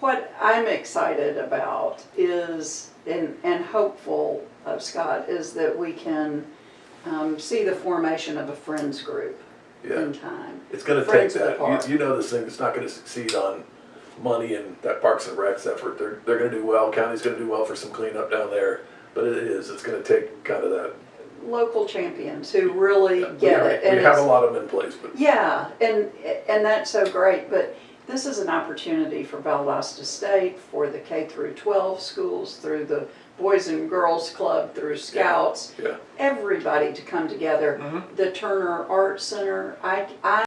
what I'm excited about is, and, and hopeful of Scott, is that we can um, see the formation of a friends group Yeah, in time. it's gonna take Friends of the that. park. You, you know this thing is not gonna succeed on money and that Parks and Recs effort. They're, they're gonna do well, county's gonna do well for some cleanup down there. But it is, it's gonna take kind of that. Local champions who really we get already- it. and We have a it's- lot of them in place, but Yeah, and, and that's so great, but this is an opportunity for Valdosta State, for the K through twelve schools, through the Boys and Girls Club, through Scouts, yeah. everybody to come together. Mhm. The Turner Art Center, I, I